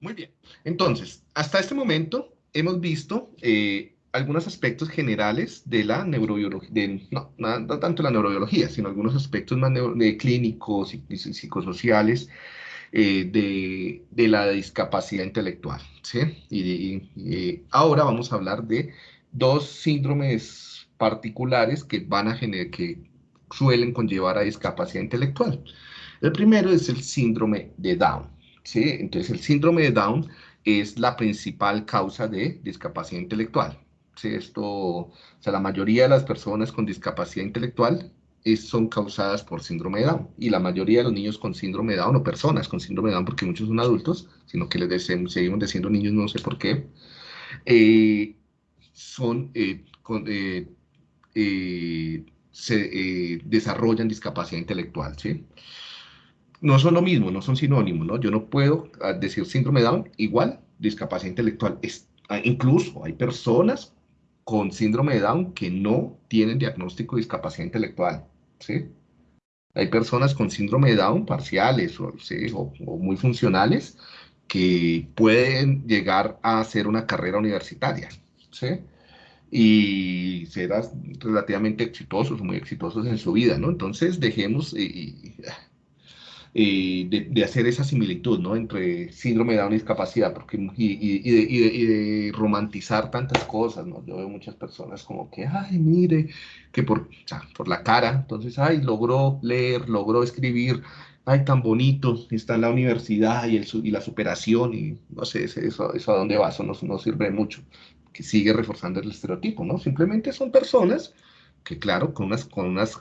Muy bien. Entonces, hasta este momento hemos visto eh, algunos aspectos generales de la neurobiología, no, no, tanto la neurobiología, sino algunos aspectos más clínicos y, psicosociales eh, de, la discapacidad intelectual. ¿sí? Y, ahora vamos a hablar de dos síndromes particulares que van a generar, que suelen conllevar a discapacidad intelectual. El primero es el síndrome de Down. ¿Sí? Entonces, el síndrome de Down es la principal causa de discapacidad intelectual. ¿sí? Esto, o sea, la mayoría de las personas con discapacidad intelectual son causadas por síndrome de Down. Y la mayoría de los niños con síndrome de Down, o personas con síndrome de Down, porque muchos son adultos, sino que les seguimos diciendo niños, no sé por qué, eh, son, eh, eh, se desarrollan discapacidad intelectual, ¿sí? No son lo mismo, no son sinónimos, ¿no? Yo no puedo ah, decir síndrome Down igual discapacidad intelectual. Es, ah, incluso hay personas con síndrome de Down que no tienen diagnóstico de discapacidad intelectual, ¿sí? Hay personas con síndrome de Down parciales o, o muy funcionales que pueden llegar a hacer una carrera universitaria, ¿sí? y ser relativamente exitosos, muy exitosos en su vida, ¿no? Entonces, dejemos, y, de, hacer esa similitud ¿no? entre síndrome de Down y discapacidad porque, y, de, romantizar tantas cosas. ¿no? Yo veo muchas personas como que, ay, mire, que por, por la cara, entonces, ay, logró leer, logró escribir, ay, tan bonito, está en la universidad y, el, y la superación, y no sé, eso, eso a dónde va, eso no, no sirve mucho, que sigue reforzando el estereotipo, ¿no? Simplemente son personas que, claro, con unas, con unas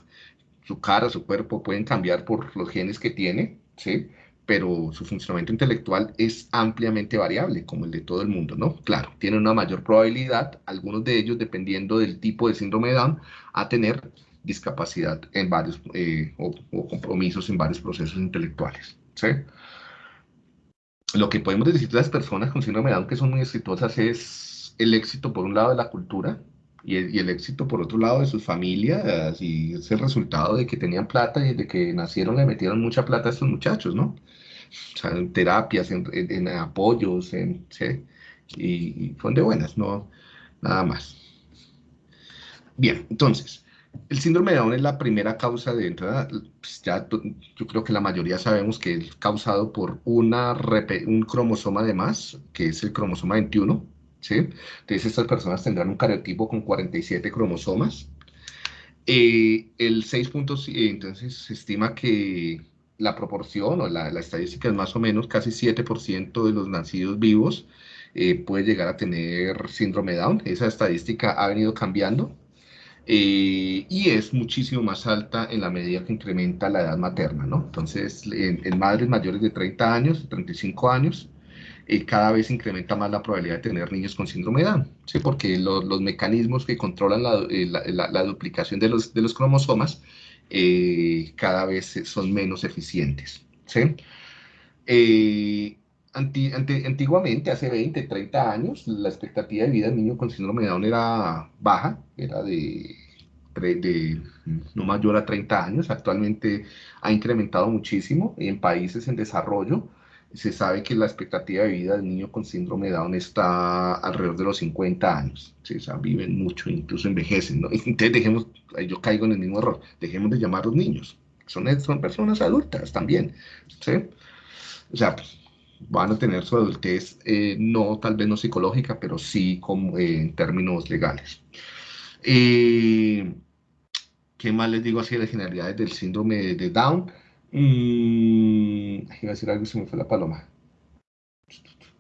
su cara, su cuerpo pueden cambiar por los genes que tiene, ¿sí? Pero su funcionamiento intelectual es ampliamente variable, como el de todo el mundo, ¿no? Claro, tienen una mayor probabilidad, algunos de ellos, dependiendo del tipo de síndrome de Down, a tener discapacidad en varios, eh, o, compromisos en varios procesos intelectuales, ¿sí? Lo que podemos decir de las personas con síndrome de Down que son muy exitosas es el éxito, por un lado, de la cultura, y el, éxito por otro lado de sus familias y es el resultado de que tenían plata y de que nacieron le metieron mucha plata a estos muchachos, ¿no? O sea, en terapias, en, apoyos, en, ¿sí? y, son de buenas, no, nada más. Bien, entonces, el síndrome de Down es la primera causa de entrada, pues ya yo creo que la mayoría sabemos que es causado por una, un cromosoma de más, que es el cromosoma 21, entonces estas personas tendrán un cariotipo con 47 cromosomas. Eh, el 6 puntos, eh, entonces se estima que la proporción o la, estadística es más o menos casi 7% de los nacidos vivos eh, puede llegar a tener síndrome Down. Esa estadística ha venido cambiando y es muchísimo más alta en la medida que incrementa la edad materna, ¿no? Entonces, en, en madres mayores de 30 años, 35 años, eh, cada vez incrementa más la probabilidad de tener niños con síndrome de Down, ¿sí? porque los mecanismos que controlan eh, la, la, duplicación de los, de los cromosomas eh, cada vez son menos eficientes. ¿sí? antiguamente, hace 20, 30 años, la expectativa de vida del niño con síndrome de Down era baja, era de, de no mayor a 30 años. Actualmente ha incrementado muchísimo en países en desarrollo se sabe que la expectativa de vida del niño con síndrome de Down está alrededor de los 50 años. ¿sí? O sea, viven mucho, incluso envejecen. ¿no? Entonces, dejemos, yo caigo en el mismo error, dejemos de llamarlos niños. Son, son personas adultas también. ¿sí? O sea, pues, van a tener su adultez, eh, no tal vez no psicológica, pero sí como, eh, en términos legales. Eh, ¿Qué más les digo así de las generalidades del síndrome de Down? Mm, iba a decir algo y se me fue la paloma.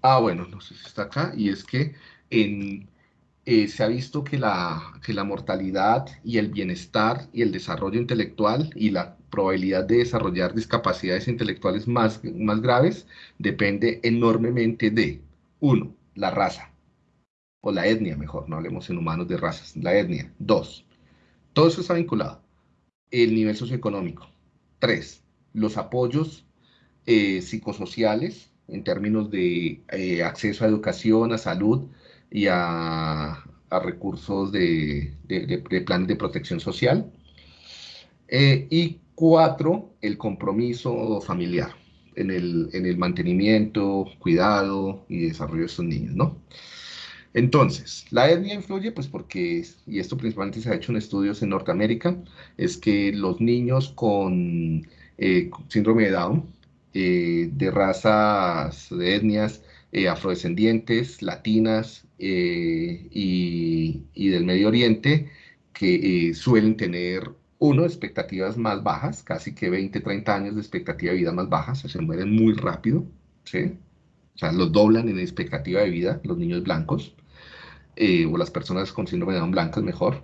Ah, bueno, no sé si está acá. Y es que en, eh, se ha visto que la, que la mortalidad y el bienestar y el desarrollo intelectual y la probabilidad de desarrollar discapacidades intelectuales más, más graves depende enormemente de, uno, la raza, o la etnia, mejor, no hablemos en humanos de razas, la etnia. Dos, todo eso está vinculado. El nivel socioeconómico. Tres, los apoyos eh, psicosociales en términos de eh, acceso a educación, a salud y a, recursos de, planes de protección social. Eh, y cuatro, el compromiso familiar. en el, en el mantenimiento, cuidado y desarrollo de estos niños, ¿no? Entonces, la etnia influye, pues porque, y esto principalmente se ha hecho en estudios en Norteamérica, es que los niños con eh, síndrome de Down, eh, de razas, de etnias eh, afrodescendientes, latinas y, del Medio Oriente, que suelen tener, uno, expectativas más bajas, casi que 20, 30 años de expectativa de vida más bajas, se mueren muy rápido. O sea, los doblan en expectativa de vida los niños blancos, o las personas con síndrome de Down blancas mejor.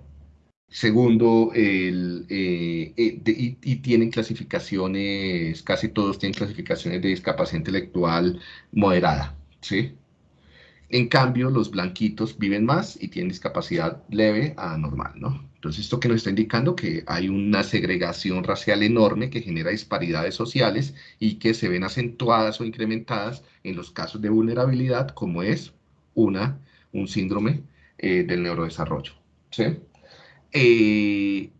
Segundo, el, eh, eh, y, tienen clasificaciones, casi todos tienen clasificaciones de discapacidad intelectual moderada, ¿sí? En cambio, los blanquitos viven más y tienen discapacidad leve a normal, ¿no? Entonces, esto que nos está indicando que hay una segregación racial enorme que genera disparidades sociales y que se ven acentuadas o incrementadas en los casos de vulnerabilidad, como es una, un síndrome eh, del neurodesarrollo, ¿sí? Eh,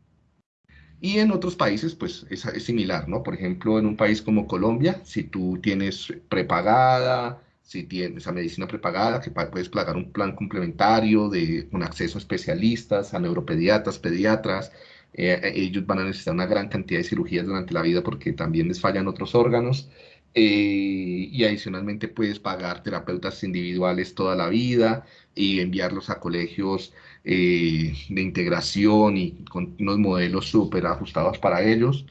y en otros países, pues es, similar, ¿no? Por ejemplo, en un país como Colombia, si tú tienes prepagada, si tienes esa medicina prepagada, que puedes pagar un plan complementario de, con acceso a especialistas, a neuropediatras, pediatras, eh, ellos van a necesitar una gran cantidad de cirugías durante la vida porque también les fallan otros órganos. Eh, y adicionalmente puedes pagar terapeutas individuales toda la vida y enviarlos a colegios eh, de integración y con unos modelos súper ajustados para ellos,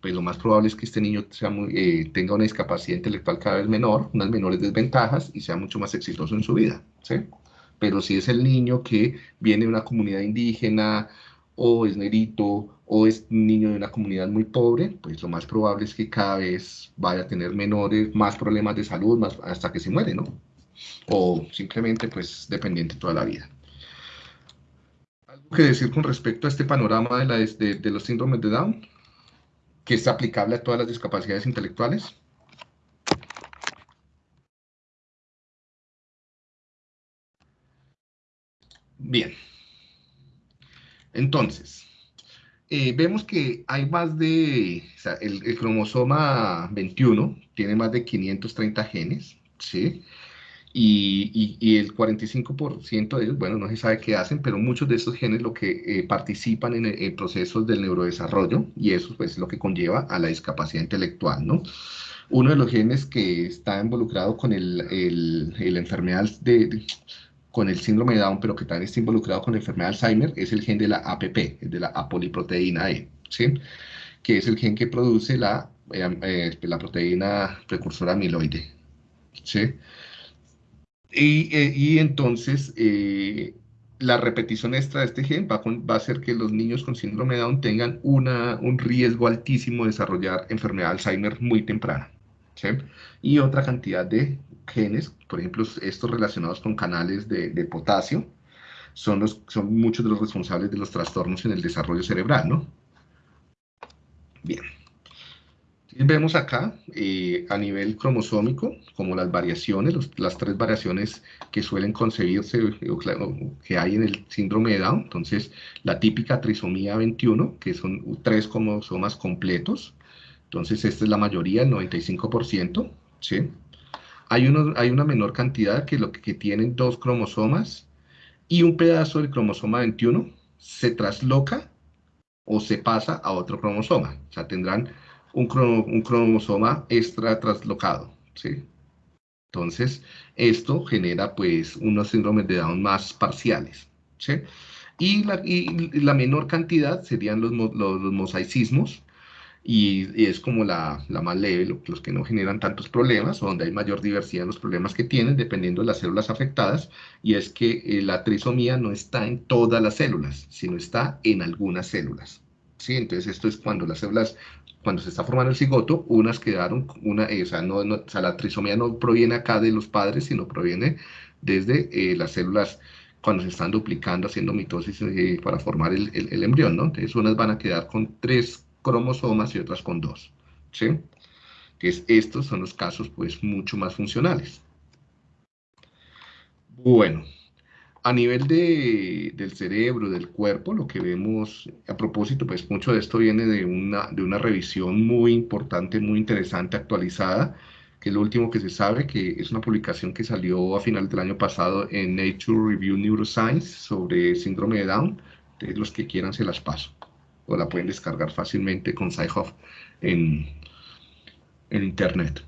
pues lo más probable es que este niño eh, tenga una discapacidad intelectual cada vez menor, unas menores desventajas y sea mucho más exitoso en su vida. ¿sí? Pero si es el niño que viene de una comunidad indígena o es negrito o es niño de una comunidad muy pobre, pues lo más probable es que cada vez vaya a tener menores, más problemas de salud, hasta que se muere, ¿no? O simplemente pues dependiente toda la vida que decir con respecto a este panorama de, la, de, los síndromes de Down, que es aplicable a todas las discapacidades intelectuales. Bien. Entonces, eh, vemos que hay más de, o sea, el, el, cromosoma 21 tiene más de 530 genes, ¿sí? Y, el 45% de ellos, bueno, no se sabe qué hacen, pero muchos de estos genes lo que eh, participan en, procesos del neurodesarrollo y eso pues, es lo que conlleva a la discapacidad intelectual, ¿no? Uno de los genes que está involucrado con el, el, enfermedad de, con el síndrome de Down, pero que también está involucrado con la enfermedad de Alzheimer, es el gen de la APP, de la apoliproteína E, ¿sí? Que es el gen que produce la, eh, eh, la proteína precursora amiloide, ¿sí? Y, eh, y entonces eh, la repetición extra de este gen va, va, a hacer que los niños con síndrome de Down tengan una, un riesgo altísimo de desarrollar enfermedad de Alzheimer muy temprana. Y otra cantidad de genes, por ejemplo, estos relacionados con canales de, potasio, son, son muchos de los responsables de los trastornos en el desarrollo cerebral, ¿no? Bien. Vemos acá eh, a nivel cromosómico como las variaciones, las tres variaciones que suelen concebirse o, que hay en el síndrome de Down. Entonces, la típica trisomía 21, que son tres cromosomas completos. Entonces, esta es la mayoría, el 95%. ¿sí? Hay, uno, hay una menor cantidad que, lo que, que tienen dos cromosomas y un pedazo del cromosoma 21 se trasloca o se pasa a otro cromosoma. O sea, tendrán un, cromosoma extra traslocado, ¿sí? Entonces, esto genera pues unos síndromes de Down más parciales, ¿sí? Y la, y la menor cantidad serían los, los, mosaicismos, y, es como la, la más leve, los que no generan tantos problemas, o donde hay mayor diversidad en los problemas que tienen, dependiendo de las células afectadas, y es que eh, la trisomía no está en todas las células, sino está en algunas células. ¿sí? Entonces, esto es cuando las células cuando se está formando el cigoto, unas quedaron, una, eh, o, sea, no, o, sea, la trisomía no proviene acá de los padres, sino proviene desde eh, las células cuando se están duplicando, haciendo mitosis eh, para formar el, el, embrión, ¿no? Entonces, unas van a quedar con tres cromosomas y otras con dos, ¿sí? Entonces, estos son los casos, pues, mucho más funcionales. Bueno, a nivel de, del cerebro, del cuerpo, lo que vemos, a propósito, pues mucho de esto viene de una, de una revisión muy importante, muy interesante, actualizada, que es lo último que se sabe, que es una publicación que salió a finales del año pasado en Nature Review Neuroscience sobre síndrome de Down. De los que quieran se las paso. O la pueden descargar fácilmente con SciHub en, en Internet.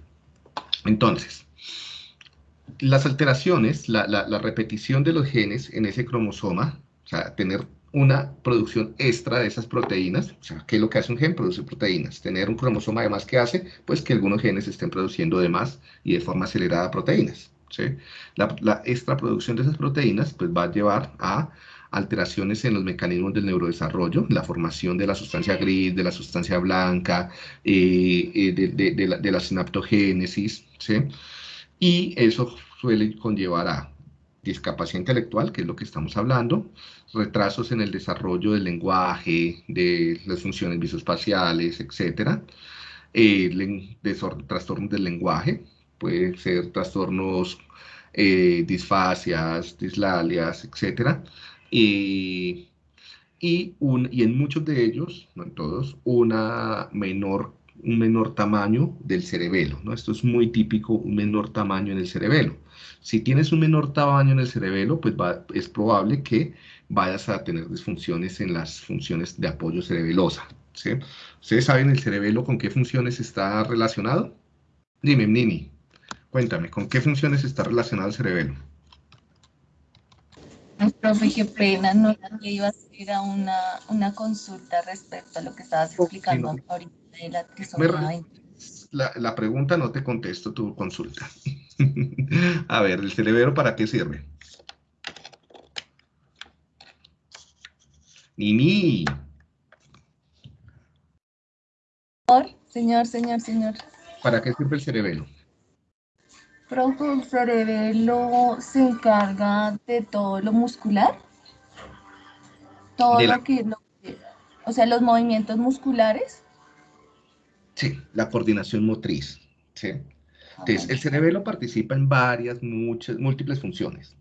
Entonces, las alteraciones, la, la, repetición de los genes en ese cromosoma, o sea, tener una producción extra de esas proteínas, o sea, ¿qué es lo que hace un gen? Produce proteínas. Tener un cromosoma además que hace, pues que algunos genes estén produciendo de más y de forma acelerada proteínas. ¿sí? La, la extra producción de esas proteínas, pues va a llevar a alteraciones en los mecanismos del neurodesarrollo, la formación de la sustancia gris, de la sustancia blanca, eh, eh, de, de, la, de, la, sinaptogénesis, ¿sí? Y eso suele conllevar a discapacidad intelectual, que es lo que estamos hablando, retrasos en el desarrollo del lenguaje, de las funciones visoespaciales, etc. Eh, trastornos del lenguaje, puede ser trastornos, eh, disfasias, dislalias, etc. Y, y, un, y en muchos de ellos, no en todos, una menor un menor tamaño del cerebelo, ¿no? Esto es muy típico, un menor tamaño en el cerebelo. Si tienes un menor tamaño en el cerebelo, pues es probable que vayas a tener disfunciones en las funciones de apoyo cerebelosa, ¿sí? ¿Ustedes saben el cerebelo con qué funciones está relacionado? Dime, Nini, cuéntame, ¿con qué funciones está relacionado el cerebelo? Profe, qué pena, no iba a hacer a una, una consulta respecto a lo que estabas explicando ahorita la La, pregunta no te contesto tu consulta. a ver, ¿el cerebro para qué sirve? Nini. Señor, señor, señor. ¿Para qué sirve el cerebelo? Profe, el cerebelo se encarga de todo lo muscular. Todo lo que, o sea, los movimientos musculares. Sí, la coordinación motriz. ¿sí? Entonces, el cerebelo participa en varias, muchas, múltiples funciones,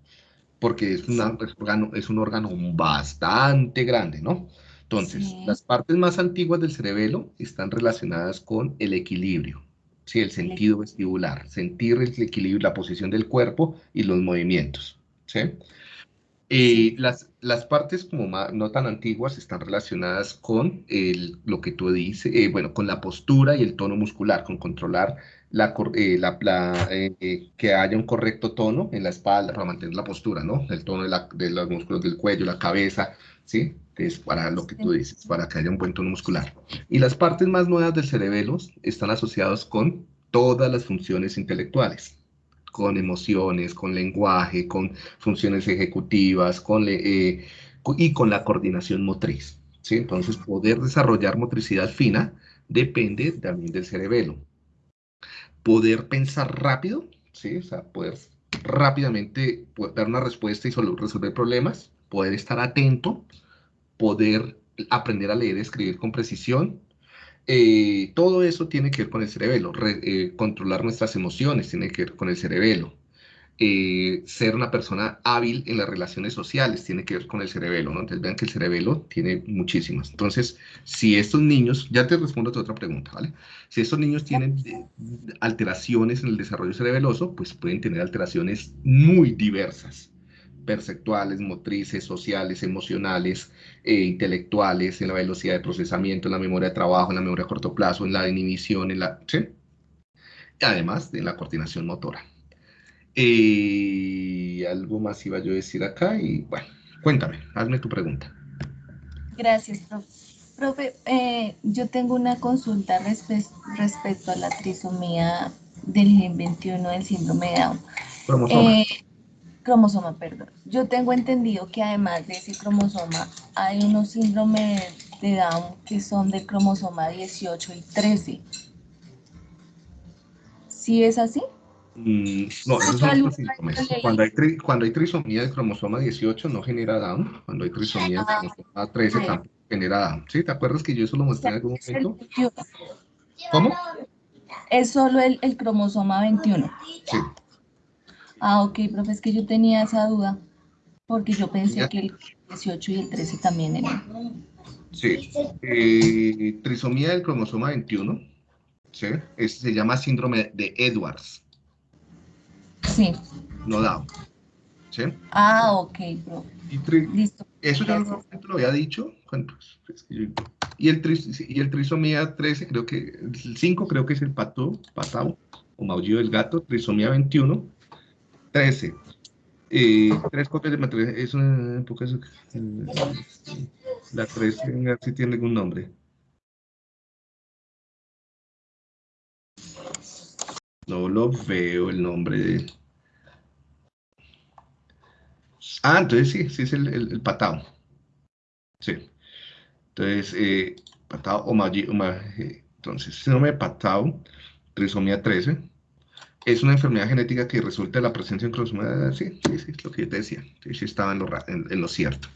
porque es, una, es, órgano, es un órgano bastante grande, ¿no? Entonces, las partes más antiguas del cerebelo están relacionadas con el equilibrio, ¿sí? el sentido vestibular, sentir el equilibrio, la posición del cuerpo y los movimientos. ¿sí? Eh, las, las partes como no tan antiguas están relacionadas con el, lo que tú dices, eh, bueno, con la postura y el tono muscular, con controlar la, eh, la, que haya un correcto tono en la espalda para mantener la postura, ¿no? El tono de, la, de los músculos del cuello, la cabeza, ¿sí? Es para lo que tú dices, para que haya un buen tono muscular. Y las partes más nuevas del cerebelo están asociadas con todas las funciones intelectuales con emociones, con lenguaje, con funciones ejecutivas, con eh, y con la coordinación motriz. ¿sí? Entonces, poder desarrollar motricidad fina depende también del cerebelo. Poder pensar rápido, ¿sí? o sea, poder rápidamente dar una respuesta y resolver problemas, poder estar atento, poder aprender a leer y escribir con precisión, eh, todo eso tiene que ver con el cerebelo. Eh, controlar nuestras emociones tiene que ver con el cerebelo. Eh, ser una persona hábil en las relaciones sociales tiene que ver con el cerebelo, ¿no? Entonces vean que el cerebelo tiene muchísimas. Entonces, si estos niños, ya te respondo a tu otra pregunta, ¿vale? Si estos niños tienen alteraciones en el desarrollo cerebeloso, pues pueden tener alteraciones muy diversas perceptuales, motrices, sociales, emocionales, e intelectuales, en la velocidad de procesamiento, en la memoria de trabajo, en la memoria a corto plazo, en la inhibición, en la, ¿sí? además de la coordinación motora. Eh, algo más iba yo a decir acá y bueno, cuéntame, hazme tu pregunta. Gracias, profe. Profe, eh, yo tengo una consulta respecto a la trisomía del gen 21 del síndrome de Down. Eh, cromosoma, perdón. Yo tengo entendido que además de ese cromosoma hay unos síndromes de Down que son del cromosoma 18 y 13. ¿Sí es así? Mm, no, esos son los síndromes. Cuando hay, cuando hay trisomía del cromosoma 18 no genera Down. Cuando hay trisomía del ah, cromosoma 13 tampoco genera Down. ¿Sí? ¿Te acuerdas que yo eso lo mostré en algún momento? ¿Cómo? Es solo el, el cromosoma 21. Sí. Ah, ok, profe, es que yo tenía esa duda. Porque yo pensé que el 18 y el 13 también eran. Sí. Eh, trisomía del cromosoma 21. ¿sí? Este se llama síndrome de Edwards. Sí. No Down. ¿Sí? Ah, ok, bro. Listo. Eso ya lo, había dicho. Y el, y el trisomía 13, creo que, el 5 creo que es el pato, patao, o maullido del gato, trisomía 21, 13. Eh, tres copias de material, es una época, la 13, si tiene algún nombre. No lo veo el nombre de... Ah, entonces sí, sí es el, el, patao. Sí. Entonces, eh, patao o magi, eh, entonces, síndrome de patao, trisomía 13, es una enfermedad genética que resulta de la presencia en cromosoma, sí, sí, sí, es lo que yo te decía, sí, sí estaba en lo, en, lo cierto.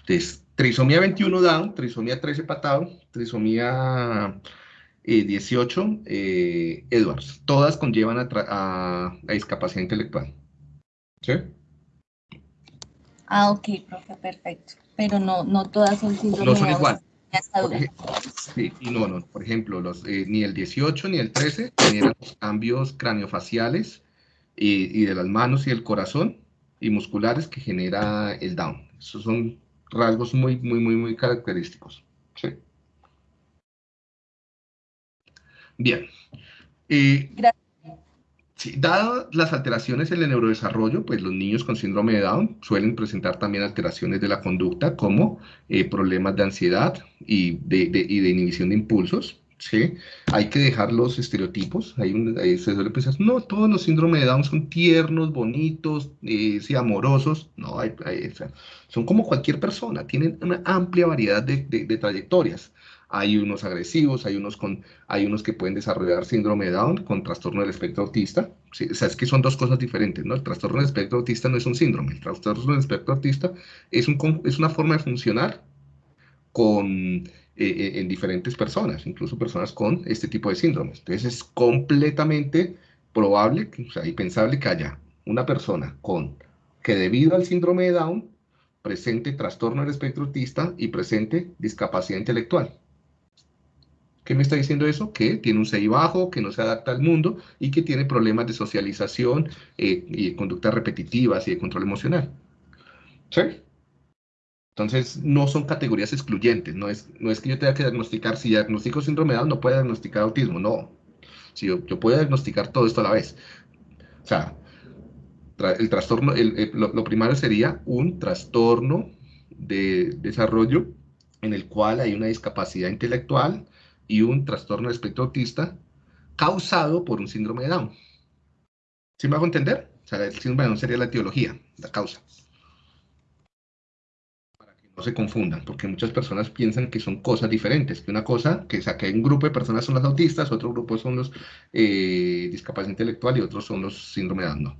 Entonces, trisomía 21 Down, trisomía 13 patao, trisomía 18 eh, Edwards, todas conllevan a, a, a discapacidad intelectual. ¿Sí? Ah, ok, profe, perfecto. Pero no, no todas son síndrome No son igual. Sí, y no, no. Por ejemplo, los, eh, ni el 18 ni el 13 generan cambios craniofaciales y, y, de las manos y el corazón y musculares que genera el Down. Esos son rasgos muy, muy, muy, muy característicos. Sí. Bien. Eh, Gracias. Sí, dadas las alteraciones en el neurodesarrollo, pues los niños con síndrome de Down suelen presentar también alteraciones de la conducta como eh, problemas de ansiedad y de, y de, inhibición de impulsos. ¿Sí? Hay que dejar los estereotipos. Hay un, se suele pensar, no, todos los síndromes de Down son tiernos, bonitos, eh, sí, amorosos. No, hay, son como cualquier persona, tienen una amplia variedad de, de trayectorias hay unos agresivos, hay unos, con, hay unos que pueden desarrollar síndrome de Down con trastorno del espectro autista. O sea, es que son dos cosas diferentes, ¿no? El trastorno del espectro autista no es un síndrome, el trastorno del espectro autista es, un, es una forma de funcionar con, eh, eh, en diferentes personas, incluso personas con este tipo de síndromes. Entonces es completamente probable, o sea, y pensable que haya una persona con, que debido al síndrome de Down, presente trastorno del espectro autista y presente discapacidad intelectual. ¿Qué me está diciendo eso? Que tiene un CI bajo, que no se adapta al mundo y que tiene problemas de socialización eh, y de conductas repetitivas y de control emocional. ¿Sí? Entonces, no son categorías excluyentes. No es, no es que yo tenga que diagnosticar, si diagnostico síndrome de Down, no puedo diagnosticar autismo. No. Si yo, puedo diagnosticar todo esto a la vez. O sea, el trastorno, lo, lo primario sería un trastorno de desarrollo en el cual hay una discapacidad intelectual, y un trastorno de espectro autista causado por un síndrome de Down. ¿Sí me hago entender? O sea, el síndrome de Down sería la etiología, la causa. No se confundan, porque muchas personas piensan que son cosas diferentes, que una cosa, que, o que un grupo de personas son los autistas, otro grupo son los eh, discapacidad intelectual y otros son los síndrome de Down.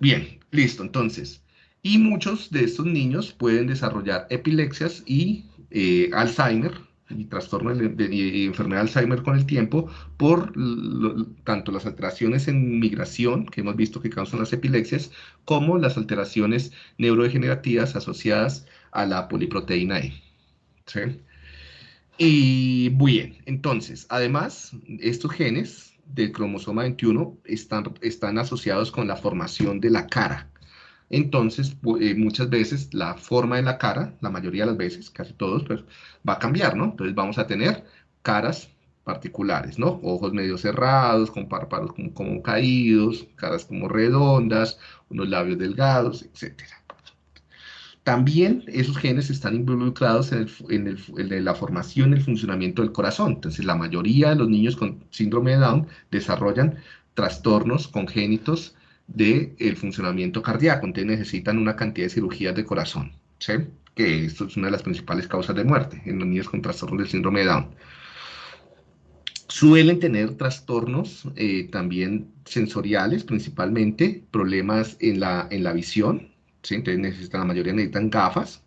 Bien, listo, entonces. Y muchos de estos niños pueden desarrollar epilepsias y eh, Alzheimer, y trastorno de, enfermedad de Alzheimer con el tiempo por tanto las alteraciones en migración que hemos visto que causan las epilepsias como las alteraciones neurodegenerativas asociadas a la poliproteína E. Y bien, entonces, además, estos genes del cromosoma 21 están, están asociados con la formación de la cara entonces eh, muchas veces la forma de la cara, la mayoría de las veces, casi todos, pues va a cambiar, ¿no? Entonces vamos a tener caras particulares, ¿no? Ojos medio cerrados, con párpados como, caídos, caras como redondas, unos labios delgados, etc. También esos genes están involucrados en, en, la formación y el funcionamiento del corazón. Entonces, la mayoría de los niños con síndrome de Down desarrollan trastornos congénitos del el funcionamiento cardíaco, entonces necesitan una cantidad de cirugías de corazón, ¿sí? que esto es una de las principales causas de muerte en los niños con trastornos del síndrome de Down. Suelen tener trastornos eh, también sensoriales, principalmente problemas en la, en la visión, ¿sí? entonces necesitan, la mayoría necesitan gafas,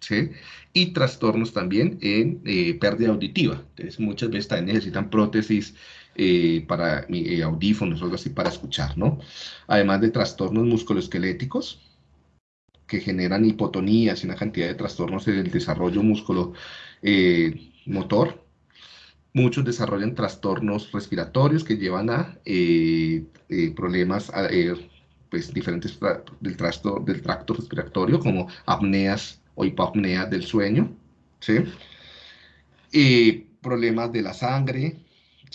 ¿sí? y trastornos también en eh, pérdida auditiva, entonces muchas veces también necesitan prótesis eh, para eh, audífonos o algo así para escuchar, ¿no? Además de trastornos musculoesqueléticos, que generan hipotonías y una cantidad de trastornos en el desarrollo músculo eh, motor. Muchos desarrollan trastornos respiratorios que llevan a problemas pues, diferentes del, trastorno, del tracto respiratorio, como apneas o hipopneas del sueño. ¿sí? problemas de la sangre,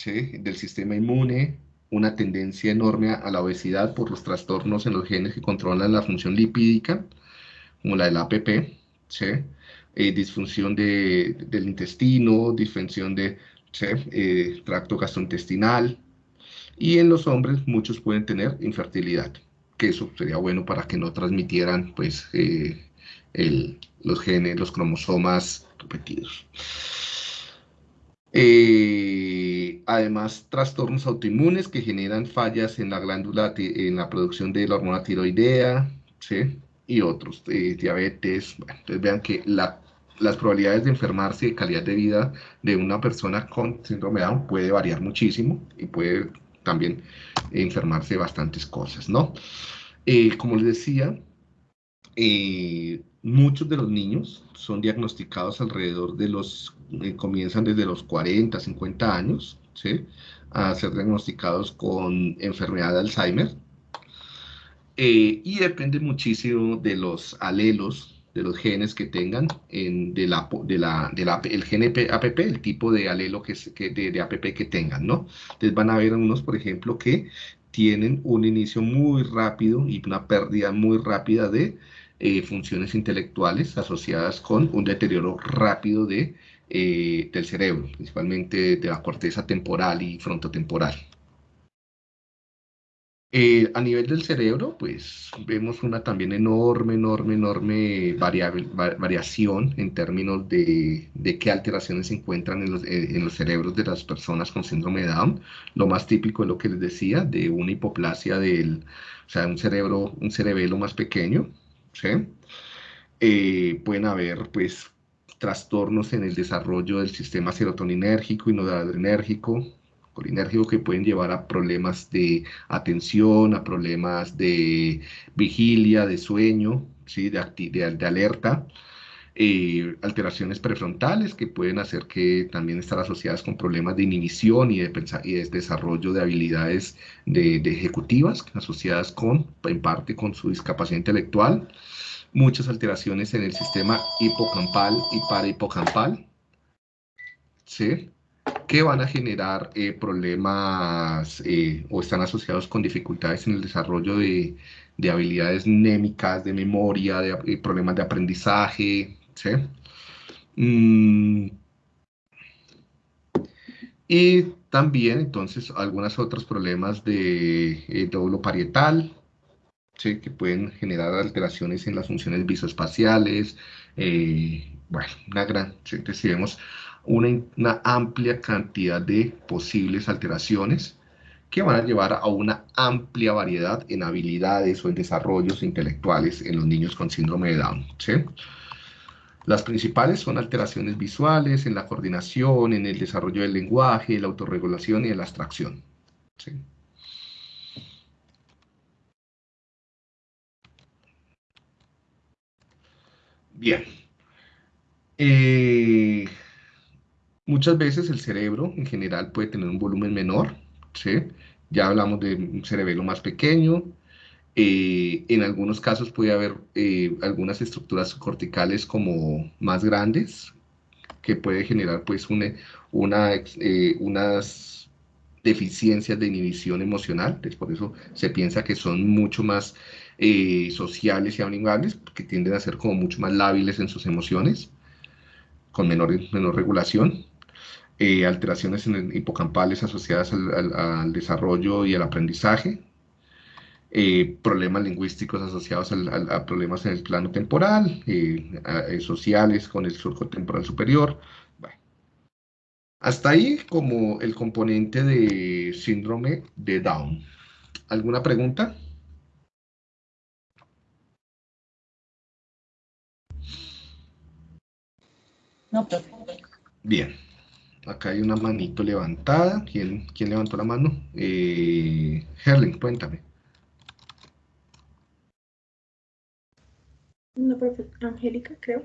del sistema inmune, una tendencia enorme a la obesidad por los trastornos en los genes que controlan la función lipídica, como la del APP, eh, disfunción del intestino, disfunción del eh, tracto gastrointestinal, y en los hombres muchos pueden tener infertilidad, que eso sería bueno para que no transmitieran pues, eh, los genes, los cromosomas repetidos. Además, trastornos autoinmunes que generan fallas en la glándula, en la producción de la hormona tiroidea, y otros, eh, diabetes. entonces vean que las probabilidades de enfermarse de calidad de vida de una persona con síndrome de Down puede variar muchísimo y puede también enfermarse de bastantes cosas, ¿no? Eh, como les decía, muchos de los niños son diagnosticados alrededor de los eh, comienzan desde los 40, 50 años, a ser diagnosticados con enfermedad de Alzheimer. Eh, y depende muchísimo de los alelos, de los genes que tengan, en, de la, de la, de el gen APP, el tipo de alelo que, que de, de, APP que tengan, ¿no? Entonces van a ver unos, por ejemplo, que tienen un inicio muy rápido y una pérdida muy rápida de eh, funciones intelectuales asociadas con un deterioro rápido de eh, del cerebro, principalmente de la corteza temporal y frontotemporal. Eh, a nivel del cerebro, pues vemos una también enorme, enorme, enorme variación en términos de, de, qué alteraciones se encuentran en los, eh, en los, cerebros de las personas con síndrome de Down. Lo más típico es lo que les decía, de una hipoplasia del, o sea, un cerebro, un cerebelo más pequeño, ¿sí? pueden haber, pues, trastornos en el desarrollo del sistema serotoninérgico y noradrenérgico, colinérgico que pueden llevar a problemas de atención, a problemas de vigilia, de sueño, ¿sí? de, de, alerta, eh, alteraciones prefrontales que pueden hacer que también estar asociadas con problemas de inhibición y de, y de desarrollo de habilidades de, de, ejecutivas asociadas con, en parte con su discapacidad intelectual muchas alteraciones en el sistema hipocampal y parahipocampal, ¿sí? que van a generar eh, problemas eh, o están asociados con dificultades en el desarrollo de, habilidades némicas, de memoria, de, eh, problemas de aprendizaje, ¿sí? Mm. Y también, entonces, algunos otros problemas de dóbulo parietal, que pueden generar alteraciones en las funciones visoespaciales, eh, bueno, una gran, vemos una, una, amplia cantidad de posibles alteraciones que van a llevar a una amplia variedad en habilidades o en desarrollos intelectuales en los niños con síndrome de Down. Las principales son alteraciones visuales, en la coordinación, en el desarrollo del lenguaje, la autorregulación y la abstracción. ¿sí? Bien. Eh, muchas veces el cerebro en general puede tener un volumen menor, ¿sí? Ya hablamos de un cerebelo más pequeño. Eh, en algunos casos puede haber eh, algunas estructuras corticales como más grandes, que puede generar pues una, unas deficiencias de inhibición emocional. por eso se piensa que son mucho más eh, sociales y amigables, que tienden a ser como mucho más lábiles en sus emociones, con menor, menor regulación. Eh, alteraciones en hipocampales asociadas al, desarrollo y al aprendizaje, eh, problemas lingüísticos asociados a problemas en el plano temporal, sociales con el surco temporal superior. Hasta ahí como el componente de síndrome de Down. ¿Alguna pregunta? Bien. Acá hay una manito levantada. ¿Quién, quién levantó la mano? Eh, Herling, cuéntame. No, profe, Angélica, creo.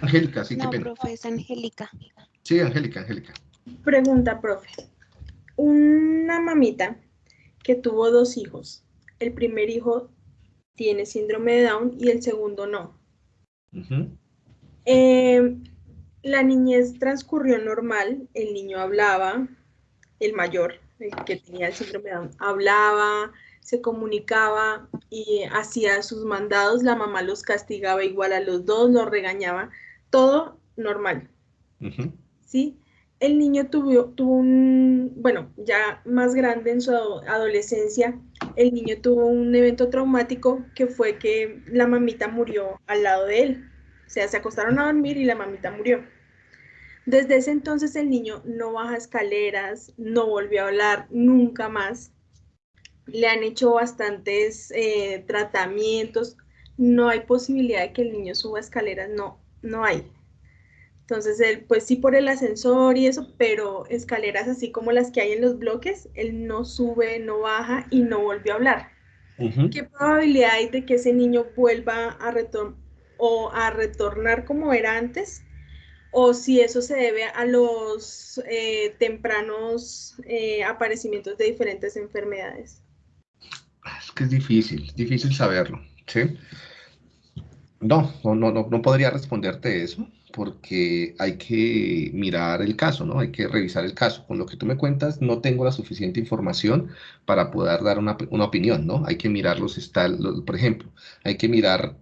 Angélica, sí, no, profe, es Angélica. Sí, Angélica, Angélica. Pregunta, profe. Una mamita que tuvo dos hijos. El primer hijo tiene síndrome de Down y el segundo no. Eh, la niñez transcurrió normal, el niño hablaba, el mayor, el que tenía el síndrome de Down, hablaba, se comunicaba y hacía sus mandados, la mamá los castigaba igual a los dos, los regañaba, todo normal. ¿Sí? El niño tuvo, tuvo un, bueno, ya más grande en su adolescencia, el niño tuvo un evento traumático que fue que la mamita murió al lado de él. O sea, se acostaron a dormir y la mamita murió. Desde ese entonces el niño no baja escaleras, no volvió a hablar nunca más. Le han hecho bastantes eh, tratamientos. No hay posibilidad de que el niño suba escaleras, no, no hay. Entonces, él, pues sí por el ascensor y eso, pero escaleras así como las que hay en los bloques, él no sube, no baja y no volvió a hablar. ¿Qué probabilidad hay de que ese niño vuelva a, o a retornar como era antes? O si eso se debe a los eh, tempranos eh, aparecimientos de diferentes enfermedades. Es que es difícil, difícil saberlo, ¿sí? No, no, no, no podría responderte eso porque hay que mirar el caso, ¿no? Hay que revisar el caso. Con lo que tú me cuentas, no tengo la suficiente información para poder dar una, opinión, ¿no? Hay que mirar los, por ejemplo, hay que mirar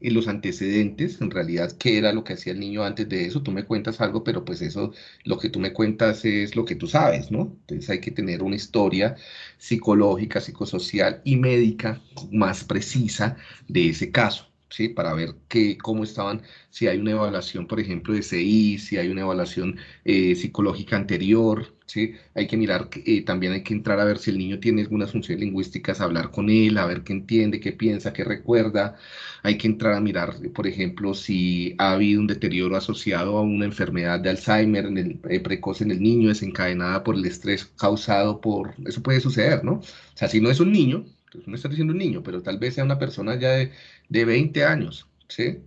eh, los antecedentes, en realidad, qué era lo que hacía el niño antes de eso. Tú me cuentas algo, pero pues eso, lo que tú me cuentas es lo que tú sabes, ¿no? Entonces hay que tener una historia psicológica, psicosocial y médica más precisa de ese caso. ¿Sí? Para ver qué, cómo estaban, si hay una evaluación, por ejemplo, de CI, si hay una evaluación eh, psicológica anterior, ¿sí? Hay que mirar, eh, también hay que entrar a ver si el niño tiene algunas funciones lingüísticas, hablar con él, a ver qué entiende, qué piensa, qué recuerda. Hay que entrar a mirar, por ejemplo, si ha habido un deterioro asociado a una enfermedad de Alzheimer en eh, precoz en el niño, desencadenada por el estrés causado por, eso puede suceder, ¿no? O sea, si no es un niño, no está diciendo un niño, pero tal vez sea una persona ya de, de 20 años, ¿sí?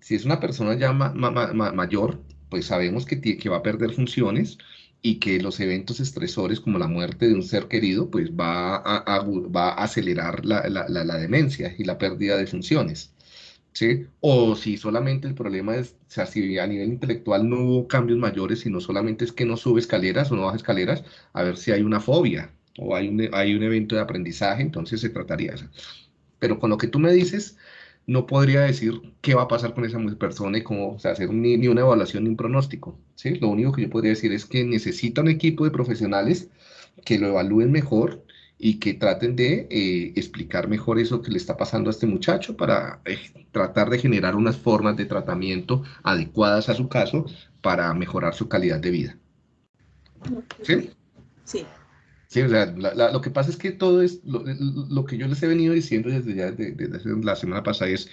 Si es una persona ya mayor, pues sabemos que, que va a perder funciones y que los eventos estresores como la muerte de un ser querido, pues va a, va a acelerar la, la, la, demencia y la pérdida de funciones. ¿Sí? O si solamente el problema es, o sea, si a nivel intelectual no hubo cambios mayores, sino solamente es que no sube escaleras o no baja escaleras, a ver si hay una fobia, o hay un, hay un evento de aprendizaje, entonces se trataría. Pero con lo que tú me dices, no podría decir qué va a pasar con esa persona y cómo, o sea, hacer ni, una evaluación ni un pronóstico, ¿sí? Lo único que yo podría decir es que necesita un equipo de profesionales que lo evalúen mejor y que traten de eh, explicar mejor eso que le está pasando a este muchacho para eh, tratar de generar unas formas de tratamiento adecuadas a su caso para mejorar su calidad de vida. ¿Sí? Sí. Sí, o sea, lo que pasa es que todo es, lo, que yo les he venido diciendo desde ya, desde, la semana pasada es,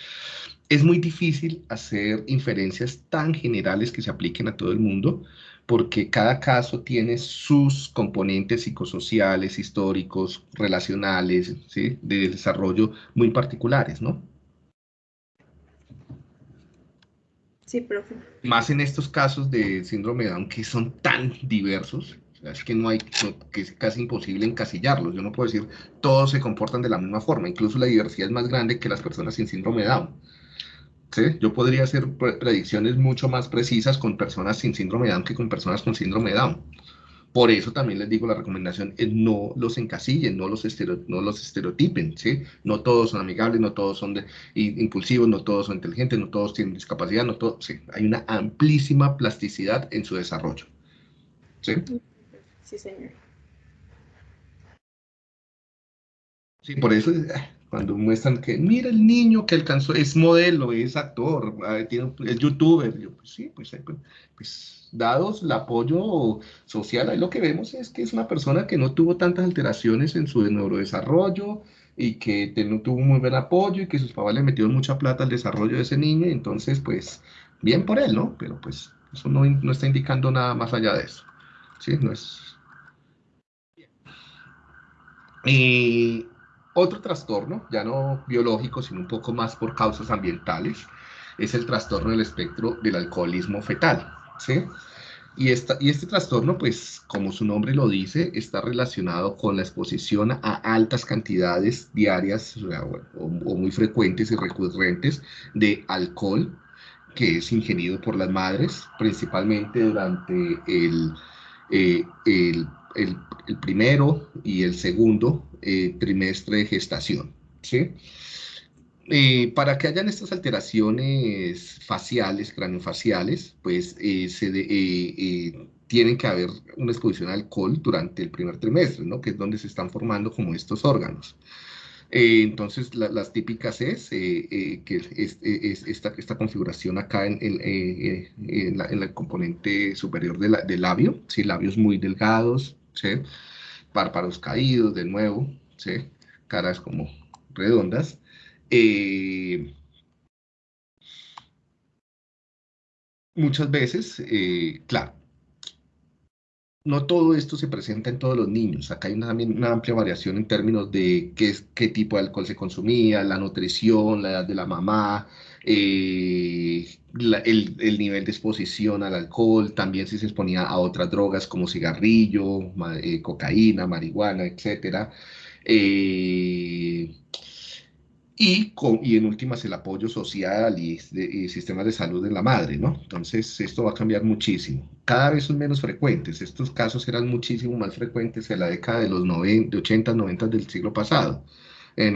es muy difícil hacer inferencias tan generales que se apliquen a todo el mundo, porque cada caso tiene sus componentes psicosociales, históricos, relacionales, ¿sí? de desarrollo muy particulares, ¿no? Sí, profe. Más en estos casos de síndrome de Down que son tan diversos, es que no hay, que es casi imposible encasillarlos. Yo no puedo decir todos se comportan de la misma forma. Incluso la diversidad es más grande que las personas sin síndrome de Down. ¿Sí? Yo podría hacer predicciones mucho más precisas con personas sin síndrome de Down que con personas con síndrome de Down. Por eso también les digo, la recomendación es no los encasillen, no los, no los estereotipen, ¿sí? No todos son amigables, no todos son impulsivos, no todos son inteligentes, no todos tienen discapacidad, no todos, sí. Hay una amplísima plasticidad en su desarrollo, ¿sí? Sí, señor. Sí, por eso ah, cuando muestran que, mira el niño que alcanzó, es modelo, es actor, ah, es youtuber, yo, pues sí, pues, pues, pues, dados el apoyo social, ahí lo que vemos es que es una persona que no tuvo tantas alteraciones en su neurodesarrollo y que no tuvo muy buen apoyo y que sus papás le metieron mucha plata al desarrollo de ese niño, entonces pues bien por él, ¿no? Pero pues eso no, no está indicando nada más allá de eso, ¿sí? No es, Otro trastorno, ya no biológico, sino un poco más por causas ambientales, es el trastorno del espectro del alcoholismo fetal, ¿sí? Y, esta, y este trastorno, pues, como su nombre lo dice, está relacionado con la exposición a altas cantidades diarias o, muy frecuentes y recurrentes de alcohol que es ingerido por las madres, principalmente durante el, eh, el, el, primero y el segundo eh, trimestre de gestación. ¿sí? Eh, para que hayan estas alteraciones faciales, craneofaciales, pues eh, se eh, tienen que haber una exposición al alcohol durante el primer trimestre, ¿no? que es donde se están formando como estos órganos. entonces, las típicas es que esta, esta, configuración acá en, en, la, el componente superior del labio, ¿sí? labios muy delgados, ¿sí? caídos de nuevo, ¿sí? caras como redondas, eh, muchas veces, eh, claro, no todo esto se presenta en todos los niños. Acá hay una, una amplia variación en términos de qué, qué, tipo de alcohol se consumía, la nutrición, la edad de la mamá, eh, el, nivel de exposición al alcohol, también si se exponía a otras drogas como cigarrillo, cocaína, marihuana, etc. Y, con, y en últimas el apoyo social y, de, sistemas de salud de la madre, ¿no? Entonces esto va a cambiar muchísimo. Cada vez son menos frecuentes. Estos casos eran muchísimo más frecuentes en la década de los 90, 80, 90 del siglo pasado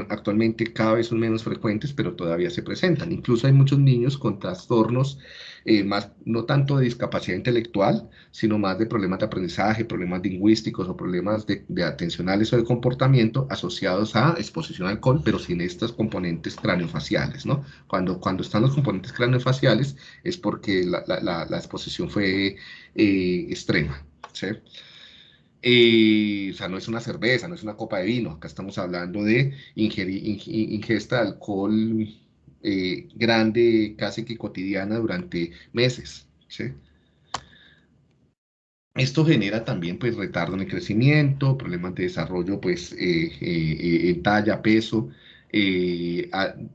actualmente cada vez son menos frecuentes, pero todavía se presentan. Incluso hay muchos niños con trastornos, eh, más, no tanto de discapacidad intelectual, sino más de problemas de aprendizaje, problemas lingüísticos o problemas de, atencionales o de comportamiento asociados a exposición al alcohol, pero sin estos componentes craneofaciales, ¿no? Cuando, cuando están los componentes craneofaciales es porque la, la, la, exposición fue eh, extrema, ¿sí? Eh, o sea, no es una cerveza, no es una copa de vino, acá estamos hablando de ingesta de alcohol eh, grande, casi que cotidiana durante meses. Esto genera también pues retardo en el crecimiento, problemas de desarrollo pues eh, en talla, peso,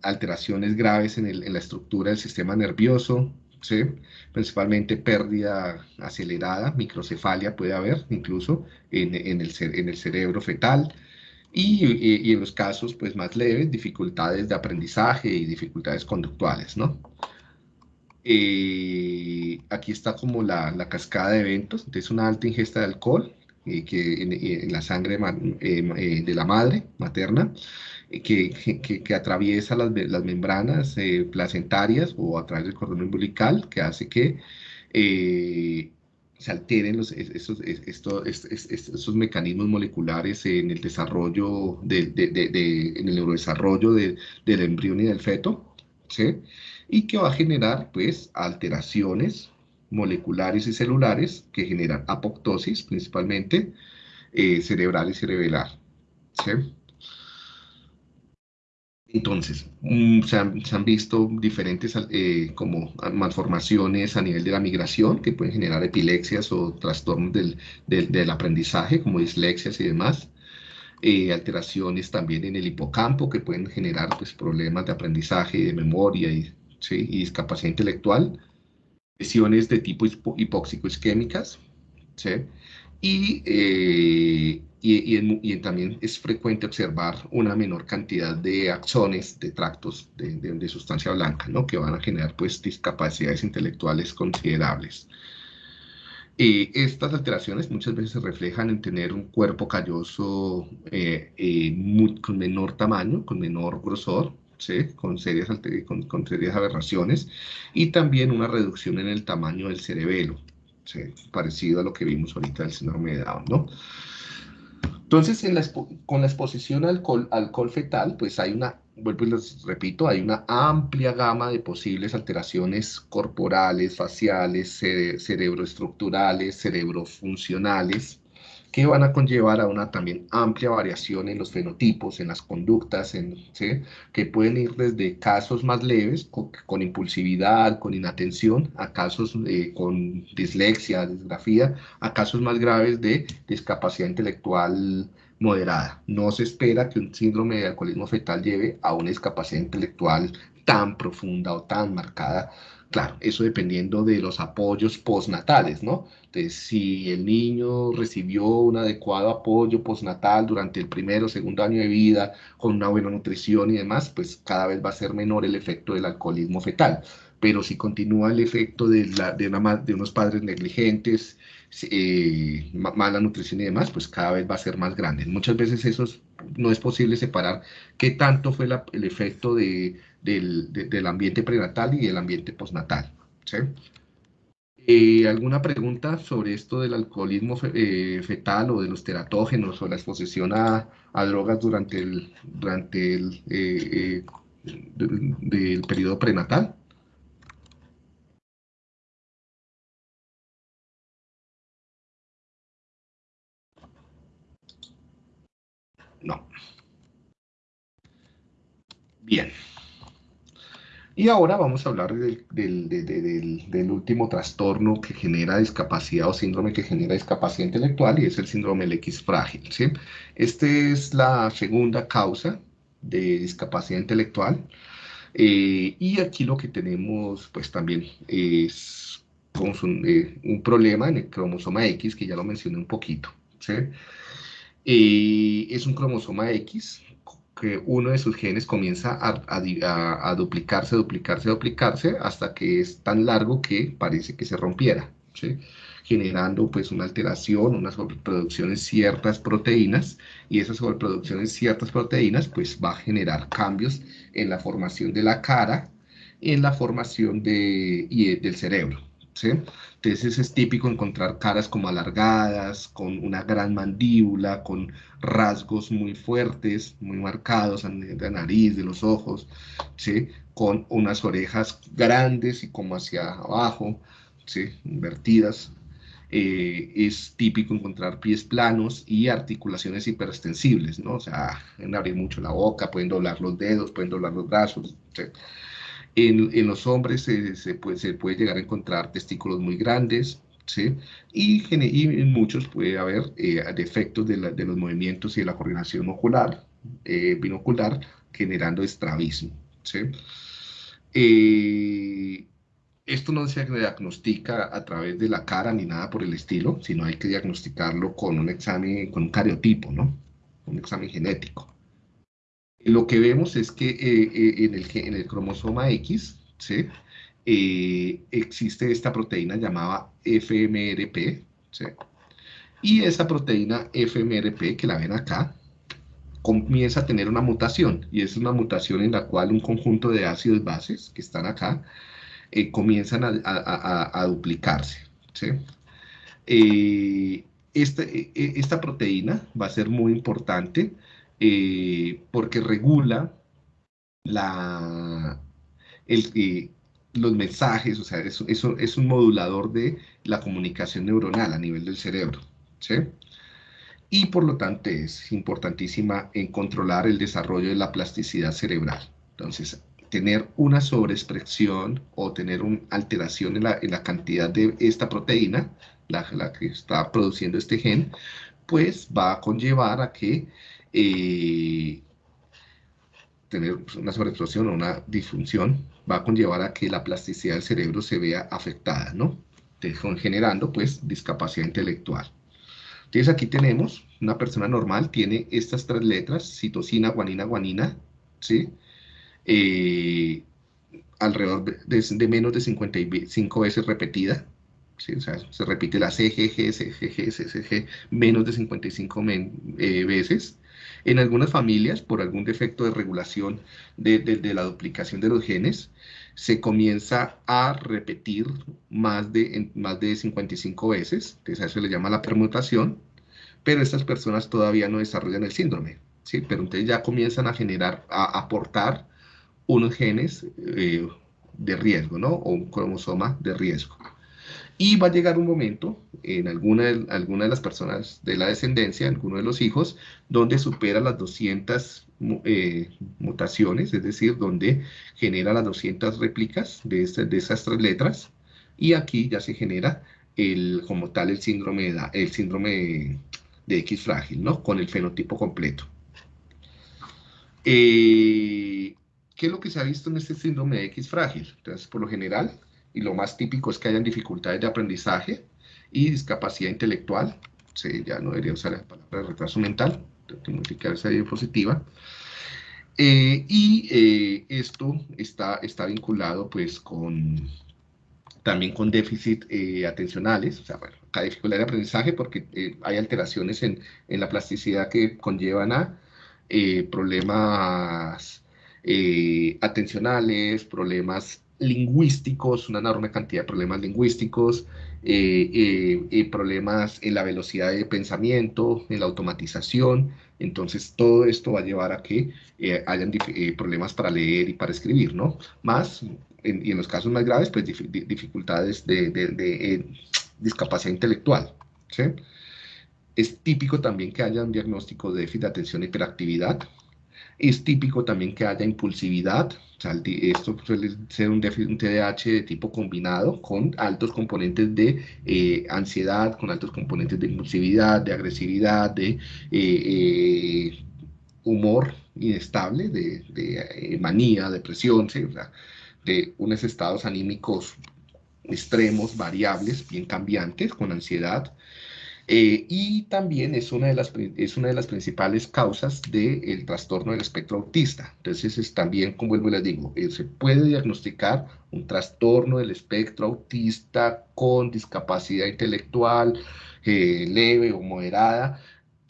alteraciones graves en, en la estructura del sistema nervioso, ¿sí? principalmente pérdida acelerada, microcefalia puede haber incluso en, en, el, en el, cerebro fetal, y, en los casos pues, más leves, dificultades de aprendizaje y dificultades conductuales. ¿no? Eh, aquí está como la, la, cascada de eventos, entonces una alta ingesta de alcohol eh, que en, la sangre eh, de la madre materna, que, que, atraviesa las, las membranas eh, placentarias o a través del cordón umbilical, que hace que eh, se alteren los, estos, estos, estos, mecanismos moleculares en el desarrollo, de, de, de, en el neurodesarrollo del embrión y del feto, ¿sí? y que va a generar pues alteraciones moleculares y celulares que generan apoptosis principalmente eh, cerebral y cerebelar. ¿sí? Entonces, mm, se, han, visto diferentes eh, como malformaciones a nivel de la migración que pueden generar epilepsias o trastornos del, del, aprendizaje, como dislexias y demás. Eh, alteraciones también en el hipocampo que pueden generar pues, problemas de aprendizaje, de memoria y, ¿sí? y discapacidad intelectual. Lesiones de tipo hipóxico isquémicas. ¿sí? Y eh, y, también es frecuente observar una menor cantidad de axones, de tractos de, sustancia blanca, ¿no? que van a generar pues, discapacidades intelectuales considerables. y estas alteraciones muchas veces se reflejan en tener un cuerpo calloso eh, eh, con menor tamaño, con menor grosor, ¿sí? con, serias, con, con, serias aberraciones, y también una reducción en el tamaño del cerebelo, ¿sí? parecido a lo que vimos ahorita del síndrome de Down. ¿no? Entonces, con la exposición al alcohol, fetal, pues hay una, vuelvo y les repito, hay una amplia gama de posibles alteraciones corporales, faciales, cerebroestructurales, cerebrofuncionales, que van a conllevar a una también amplia variación en los fenotipos, en las conductas, en, que pueden ir desde casos más leves, con, impulsividad, con inatención, a casos eh, con dislexia, disgrafía, a casos más graves de discapacidad intelectual moderada. No se espera que un síndrome de alcoholismo fetal lleve a una discapacidad intelectual tan profunda o tan marcada. Claro, eso dependiendo de los apoyos postnatales, ¿no? Entonces, si el niño recibió un adecuado apoyo postnatal durante el primero o segundo año de vida, con una buena nutrición y demás, pues cada vez va a ser menor el efecto del alcoholismo fetal. Pero si continúa el efecto de, la, de, unos padres negligentes, eh, mala nutrición y demás, pues cada vez va a ser más grande. Muchas veces eso no es posible separar qué tanto fue el efecto de, del, ambiente prenatal y del ambiente postnatal. Eh, ¿Alguna pregunta sobre esto del alcoholismo eh, fetal o de los teratógenos o la exposición a, drogas durante el, durante el del periodo prenatal? No. Bien. Y ahora vamos a hablar del, último trastorno que genera discapacidad o síndrome que genera discapacidad intelectual y es el síndrome del X frágil. ¿sí? Esta es la segunda causa de discapacidad intelectual. Eh, y aquí lo que tenemos pues también es un, eh, un, problema en el cromosoma X, que ya lo mencioné un poquito. ¿sí? es un cromosoma X que uno de sus genes comienza a, duplicarse, duplicarse, duplicarse, hasta que es tan largo que parece que se rompiera, generando pues una alteración, una sobreproducción en ciertas proteínas, y esas sobreproducciones en ciertas proteínas pues va a generar cambios en la formación de la cara, en la formación de, y del cerebro. Entonces es típico encontrar caras como alargadas, con una gran mandíbula, con rasgos muy fuertes, muy marcados de la nariz, de los ojos, ¿sí? Con unas orejas grandes y como hacia abajo, ¿sí? Invertidas. Eh, es típico encontrar pies planos y articulaciones hiperextensibles, ¿no? O sea, pueden abrir mucho la boca, pueden doblar los dedos, pueden doblar los brazos, ¿sí? En, los hombres se, puede, llegar a encontrar testículos muy grandes, ¿sí? Y, en muchos puede haber eh, defectos de, los movimientos y de la coordinación ocular, eh, binocular, generando estrabismo. Eh, esto no se diagnostica a través de la cara ni nada por el estilo, sino hay que diagnosticarlo con un examen, con un cariotipo, ¿no? Un examen genético lo que vemos es que eh, eh, en, el, cromosoma X. Eh, existe esta proteína llamada FMRP, y esa proteína FMRP que la ven acá, comienza a tener una mutación, y es una mutación en la cual un conjunto de ácidos bases que están acá comienzan a, duplicarse. ¿sí? esta, esta proteína va a ser muy importante eh, porque regula la, eh, los mensajes, o sea, es, es, un modulador de la comunicación neuronal a nivel del cerebro, ¿sí? Y por lo tanto es importantísima en controlar el desarrollo de la plasticidad cerebral. Entonces, tener una sobreexpresión o tener una alteración en la, cantidad de esta proteína, la, que está produciendo este gen, pues va a conllevar a que eh, tener una sobreexplosión o una disfunción va a conllevar a que la plasticidad del cerebro se vea afectada, ¿no? generando, pues, discapacidad intelectual. Entonces, aquí tenemos, una persona normal tiene estas tres letras, citosina, guanina, guanina, ¿sí? Eh, alrededor de, menos de 55 veces repetida, ¿sí? O sea, se repite la CGG, CGG, CGG, menos de 55 eh, veces, en algunas familias, por algún defecto de regulación de, la duplicación de los genes, se comienza a repetir más de, más de 55 veces, entonces a eso le llama la permutación, pero estas personas todavía no desarrollan el síndrome, ¿sí? pero entonces ya comienzan a generar, a aportar unos genes eh, de riesgo, ¿no? O un cromosoma de riesgo. Y va a llegar un momento en alguna de, alguna de las personas de la descendencia, alguno de los hijos, donde supera las 200 eh, mutaciones, es decir, donde genera las 200 réplicas de, este, de esas tres letras, y aquí ya se genera el, como tal el síndrome, el síndrome de X frágil, ¿no? Con el fenotipo completo. Eh, ¿Qué es lo que se ha visto en este síndrome de X frágil? Entonces, por lo general, y lo más típico es que hayan dificultades de aprendizaje y discapacidad intelectual. Sí, ya no debería usar la palabra retraso mental, tengo que modificar esa diapositiva. Eh, y eh, esto está, está vinculado pues con también con déficit eh, atencionales, o sea, bueno, acá dificultad de aprendizaje porque hay alteraciones en, en, la plasticidad que conllevan a problemas atencionales, problemas lingüísticos, una enorme cantidad de problemas lingüísticos, problemas en la velocidad de pensamiento, en la automatización, entonces, todo esto va a llevar a que eh, hayan eh, problemas para leer y para escribir, ¿no? Más, y en los casos más graves, pues dificultades de, eh, discapacidad intelectual. Es típico también que haya un diagnóstico de déficit de atención e hiperactividad, es típico también que haya impulsividad, esto suele ser un, TDAH de tipo combinado con altos componentes de eh, ansiedad, con altos componentes de impulsividad, de agresividad, de eh, eh, humor inestable, de, manía, depresión, de unos estados anímicos extremos, variables, bien cambiantes, con ansiedad, eh, y también es una, de las, es una de las principales causas del trastorno del espectro autista. Entonces, es también, como vuelvo y les digo, eh, se puede diagnosticar un trastorno del espectro autista con discapacidad intelectual eh, leve o moderada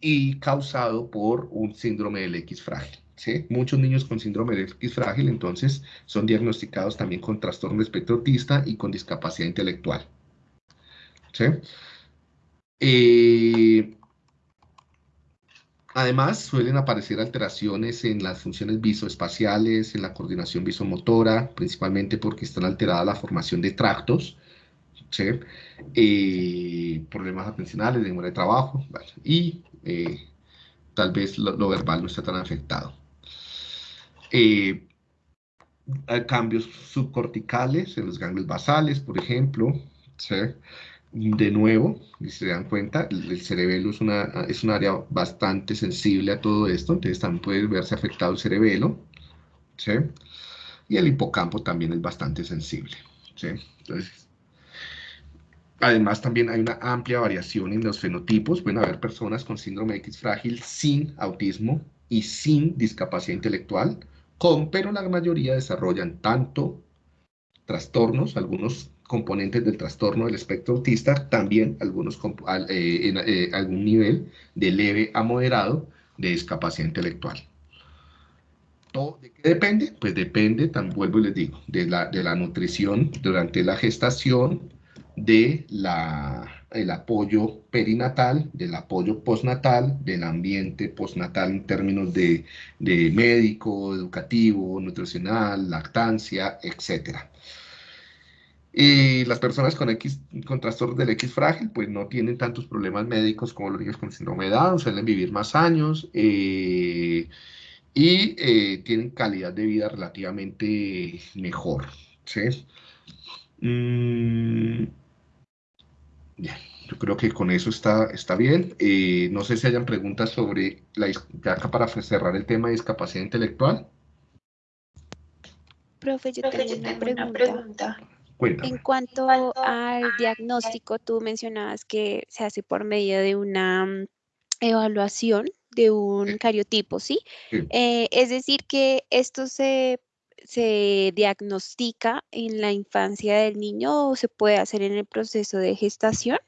y causado por un síndrome del X frágil. ¿sí? Muchos niños con síndrome del X frágil, entonces, son diagnosticados también con trastorno del espectro autista y con discapacidad intelectual. ¿sí? Eh, además, suelen aparecer alteraciones en las funciones visoespaciales, en la coordinación visomotora, principalmente porque están alterada la formación de tractos, eh, problemas atencionales, de memoria de trabajo, y eh, tal vez lo, verbal no está tan afectado. hay cambios subcorticales en los ganglios basales, por ejemplo, ¿sí? De nuevo, si se dan cuenta, el cerebelo es, una, es un área bastante sensible a todo esto, entonces también puede verse afectado el cerebelo, ¿sí? Y el hipocampo también es bastante sensible, ¿sí? Entonces, además también hay una amplia variación en los fenotipos, pueden haber personas con síndrome X frágil sin autismo y sin discapacidad intelectual, con, pero la mayoría desarrollan tanto trastornos, algunos componentes del trastorno del espectro autista, también algunos, eh, en eh, algún nivel de leve a moderado de discapacidad intelectual. ¿Todo ¿De qué depende? Pues depende, tan vuelvo y les digo, de la, de la nutrición durante la gestación, de apoyo perinatal, del apoyo postnatal, del ambiente postnatal en términos de, de médico, educativo, nutricional, lactancia, etcétera. Y las personas con, X, con trastornos del X frágil, pues no tienen tantos problemas médicos como los niños con síndrome de Down, suelen vivir más años eh, y eh, tienen calidad de vida relativamente mejor. ¿sí? Mm, yo creo que con eso está, está bien. Eh, no sé si hayan preguntas sobre, la, ya acá para cerrar el tema de discapacidad intelectual. Profe, yo tengo, una, pregunta. En cuanto al diagnóstico, tú mencionabas que se hace por medio de una mm, evaluación de un cariotipo, ¿sí? Eh, es decir, que esto se, se diagnostica en la infancia del niño o se puede hacer en el proceso de gestación.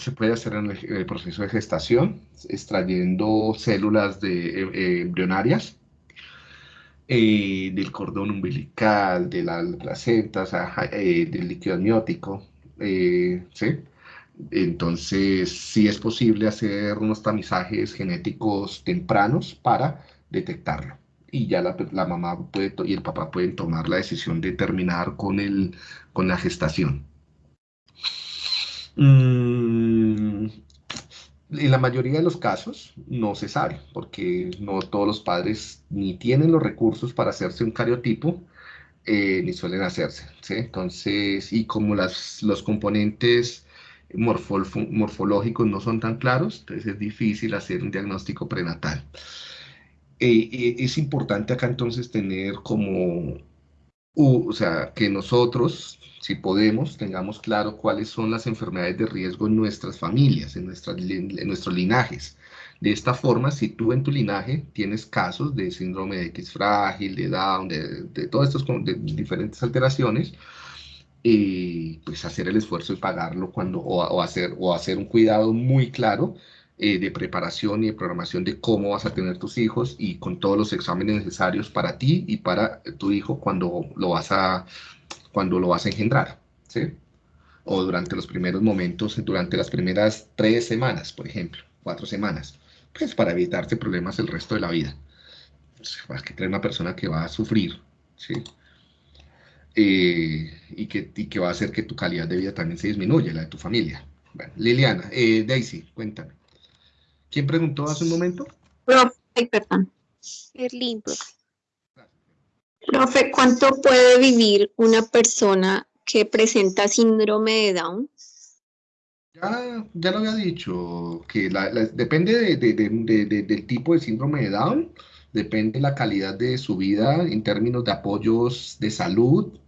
Se puede hacer en el, proceso de gestación, extrayendo células de, eh, embrionarias eh, del cordón umbilical, de la placenta, eh, del líquido amniótico, eh, ¿sí? Entonces, sí es posible hacer unos tamizajes genéticos tempranos para detectarlo. Y ya la, mamá puede y el papá pueden tomar la decisión de terminar con, el, con la gestación. Mm, en la mayoría de los casos no se sabe, porque no todos los padres ni tienen los recursos para hacerse un cariotipo, eh, ni suelen hacerse. Entonces, y como las, los componentes morfológicos no son tan claros, entonces es difícil hacer un diagnóstico prenatal. Eh, eh, es importante acá entonces tener como, o sea, que nosotros, si podemos, tengamos claro cuáles son las enfermedades de riesgo en nuestras familias, en, nuestros linajes. De esta forma, si tú en tu linaje tienes casos de síndrome de X frágil, de Down, de, de todas estas diferentes alteraciones, eh, pues hacer el esfuerzo de pagarlo cuando, o, hacer, o hacer un cuidado muy claro eh, de preparación y de programación de cómo vas a tener tus hijos y con todos los exámenes necesarios para ti y para tu hijo cuando lo vas a, cuando lo vas a engendrar, ¿sí? O durante los primeros momentos, durante las primeras tres semanas, por ejemplo, cuatro semanas pues para evitarte problemas el resto de la vida. Vas que tener una persona que va a sufrir, ¿sí? Eh, y, que, que va a hacer que tu calidad de vida también se disminuya, la de tu familia. Liliana, eh, Daisy, cuéntame. ¿Quién preguntó hace un momento? Profe, perdón. Berlín, profe. Profe, ¿cuánto puede vivir una persona que presenta síndrome de Down? Ya, ya lo había dicho, que depende del tipo de síndrome de Down, depende la calidad de su vida en términos de apoyos de salud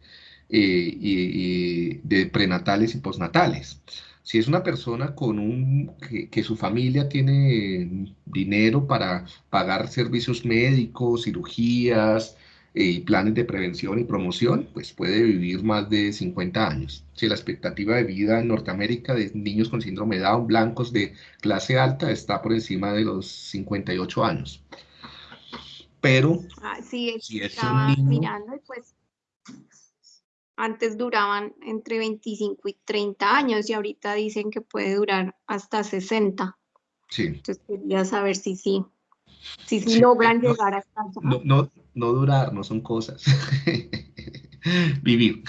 eh, y, de prenatales y postnatales. Si es una persona con un, que, su familia tiene dinero para pagar servicios médicos, cirugías, y planes de prevención y promoción, pues puede vivir más de 50 años. Si la expectativa de vida en Norteamérica de niños con síndrome de Down blancos de clase alta está por encima de los 58 años. Pero ah, sí, si es un niño, mirando pues antes duraban entre 25 y 30 años y ahorita dicen que puede durar hasta 60. Sí. Entonces quería saber si sí, si, sí, logran llegar hasta no, no, no durar, no son cosas. Vivir.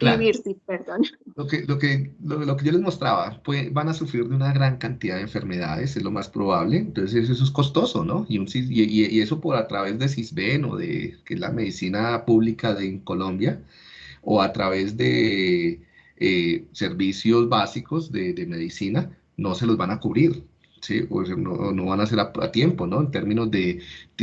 Vivir, sí, perdón. Lo que, lo, que, lo, que yo les mostraba, pues, van a sufrir de una gran cantidad de enfermedades, es lo más probable, entonces eso es costoso, ¿no? Y, un, y, y eso por a través de CISBEN o de, que es la medicina pública de Colombia, o a través de eh, servicios básicos de, de medicina, no se los van a cubrir. ¿sí? no, no, van a ser a, tiempo, ¿no? En términos de,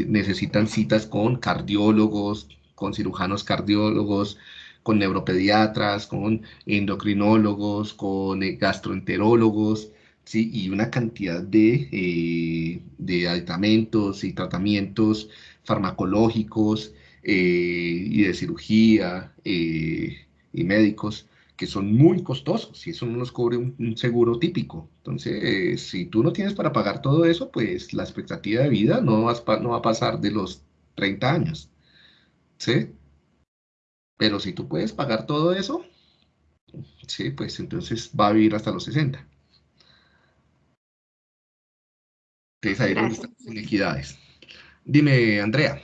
necesitan citas con cardiólogos, con cirujanos cardiólogos, con neuropediatras, con endocrinólogos, con eh, gastroenterólogos, ¿sí? Y una cantidad de, eh, de aditamentos y tratamientos farmacológicos eh, y de cirugía y médicos que son muy costosos y eso no los cubre un, seguro típico. Entonces, si tú no tienes para pagar todo eso, pues la expectativa de vida no, no va a pasar de los 30 años. ¿Sí? Pero si tú puedes pagar todo eso, sí, pues entonces va a vivir hasta los 60. Entonces ahí están las inequidades. Dime, Andrea.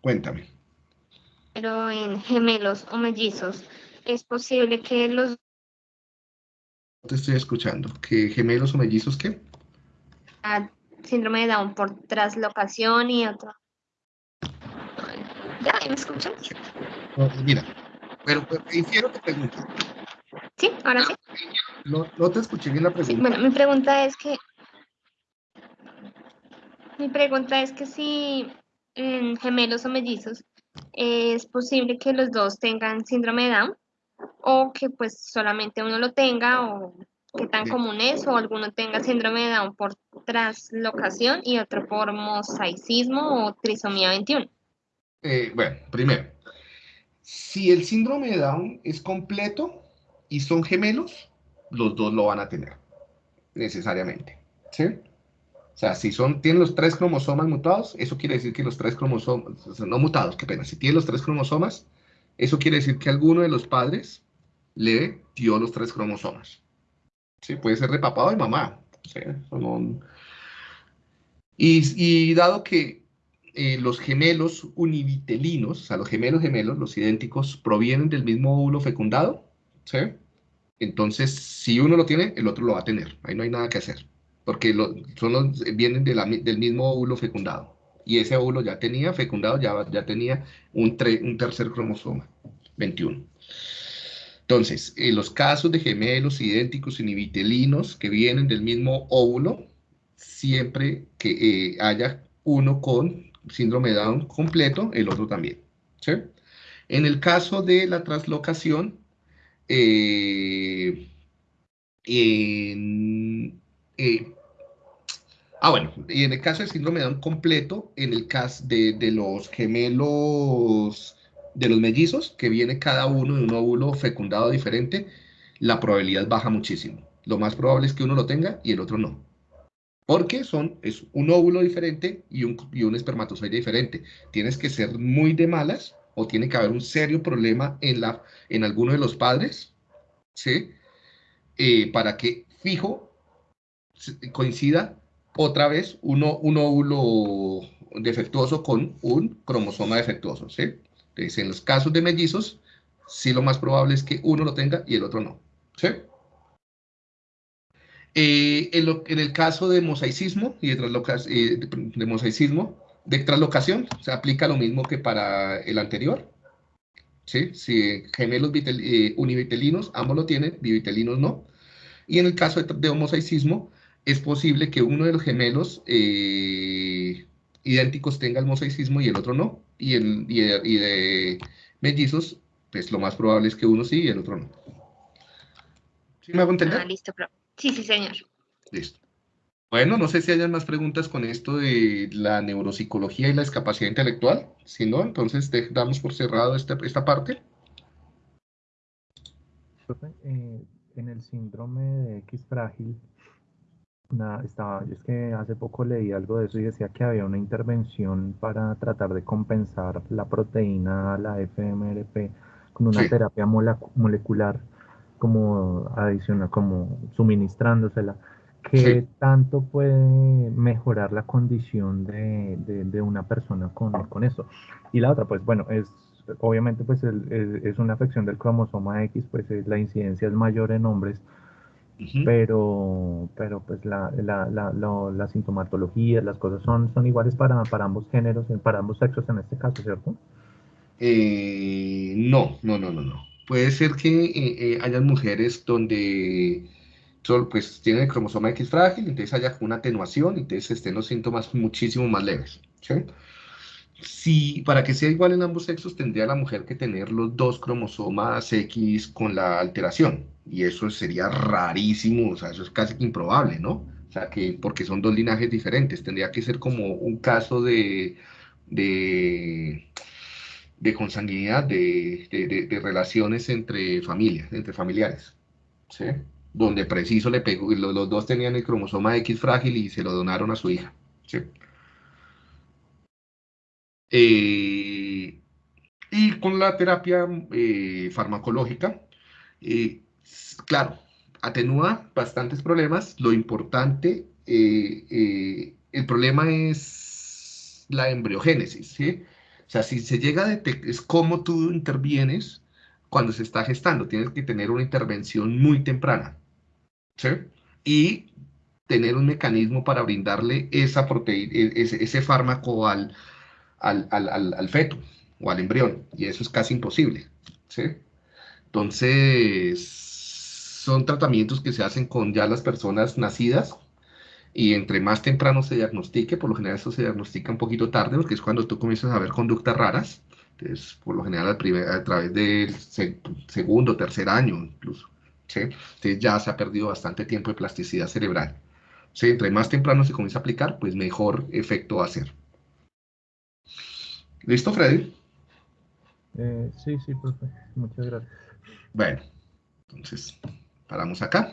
Cuéntame. Pero en gemelos o mellizos, ¿es posible que los... No te estoy escuchando. ¿Que gemelos o mellizos qué? Ah, síndrome de Down por traslocación y otro. ¿Ya me escuchas? mira, pero, pero infiero que pregunta. Sí, ahora sí. No, no te escuché bien la pregunta. bueno, mi pregunta es que... Mi pregunta es que si en gemelos o mellizos, es posible que los dos tengan síndrome de Down o que pues solamente uno lo tenga o qué tan común es o alguno tenga síndrome de Down por traslocación y otro por mosaicismo o trisomía 21. Eh, bueno, primero, si el síndrome de Down es completo y son gemelos, los dos lo van a tener, necesariamente. ¿Sí? O sea, si son, tienen los tres cromosomas mutados, eso quiere decir que los tres cromosomas, no mutados, qué pena, si tienen los tres cromosomas, eso quiere decir que alguno de los padres le dio los tres cromosomas. Sí, puede ser de papá o de mamá. y, dado que eh, los gemelos univitelinos, o sea, los gemelos gemelos, los idénticos, provienen del mismo óvulo fecundado, ¿sí? Entonces, si uno lo tiene, el otro lo va a tener. Ahí no hay nada que hacer. porque son los, vienen del mismo óvulo fecundado. Y ese óvulo ya tenía fecundado, ya, ya tenía un, un tercer cromosoma, 21. Entonces, en los casos de gemelos idénticos inhibitelinos que vienen del mismo óvulo, siempre que eh, haya uno con síndrome de Down completo, el otro también. En el caso de la translocación, eh, eh, ah, bueno, y en el caso del síndrome de Down completo, en el caso de, de los gemelos, de los mellizos, que viene cada uno de un óvulo fecundado diferente, la probabilidad baja muchísimo. Lo más probable es que uno lo tenga y el otro no. Porque son, es un óvulo diferente y un, y un espermatozoide diferente. Tienes que ser muy de malas o tiene que haber un serio problema en, la, en alguno de los padres, ¿sí? Eh, para que fijo coincida otra vez uno, un óvulo defectuoso con un cromosoma defectuoso, ¿sí? Entonces, en los casos de mellizos, sí lo más probable es que uno lo tenga y el otro no, ¿sí? Eh, en, el caso de mosaicismo y de, eh, de, mosaicismo, de traslocación, se aplica lo mismo que para el anterior. ¿sí? Si gemelos eh, univitelinos, ambos lo tienen, bivitelinos no. Y en el caso de, homosaicismo, es posible que uno de los gemelos idénticos tenga el mosaicismo y el otro no. Y, el, y, de, mellizos, pues lo más probable es que uno sí y el otro no. ¿Sí me hago entender? Ah, listo, pero Sí, sí, señor. Listo. Bueno, no sé si hayan más preguntas con esto de la neuropsicología y la discapacidad intelectual. Si no, entonces damos por cerrado esta, esta parte. Eh, en el síndrome de X frágil, estaba, es que hace poco leí algo de eso y decía que había una intervención para tratar de compensar la proteína, la FMRP, con una terapia molecular como adicional, como suministrándosela, ¿qué tanto puede mejorar la condición de, de, una persona con, con, eso? Y la otra, pues bueno, es obviamente pues es, una afección del cromosoma X, pues la incidencia es mayor en hombres, pero, pero pues la, la, la, la, sintomatología, las cosas son, son iguales para, para ambos géneros, para ambos sexos en este caso, ¿cierto? Eh, no, no, no, no, no. Puede ser que eh, eh, hayan mujeres donde solo, pues, tienen el cromosoma X frágil, entonces haya una atenuación, entonces estén los síntomas muchísimo más leves. Si para que sea igual en ambos sexos, tendría la mujer que tener los dos cromosomas X con la alteración, y eso sería rarísimo, o sea, eso es casi improbable, ¿no? O sea, que porque son dos linajes diferentes, tendría que ser como un caso de, de de consanguinidad, de, de, relaciones entre familias, entre familiares, ¿sí? Donde preciso le pegó, los, los, dos tenían el cromosoma X frágil y se lo donaron a su hija, ¿sí? Eh, y con la terapia eh, farmacológica, eh, claro, atenúa bastantes problemas. Lo importante, el problema es la embriogénesis. O sea, si se llega a detectar, es cómo tú intervienes cuando se está gestando. Tienes que tener una intervención muy temprana. ¿sí? Y tener un mecanismo para brindarle esa proteína, e, ese, fármaco al, al, feto o al embrión. Y eso es casi imposible. ¿sí? Entonces, son tratamientos que se hacen con ya las personas nacidas y entre más temprano se diagnostique, por lo general eso se diagnostica un poquito tarde, porque es cuando tú comienzas a ver conductas raras, entonces por lo general a, través del segundo, tercer año incluso, ¿sí? entonces ya se ha perdido bastante tiempo de plasticidad cerebral. ¿sí? Entre más temprano se comienza a aplicar, pues mejor efecto va a hacer. ¿Listo, Freddy? Eh, sí, sí, profe. Muchas gracias. Bueno, entonces paramos acá.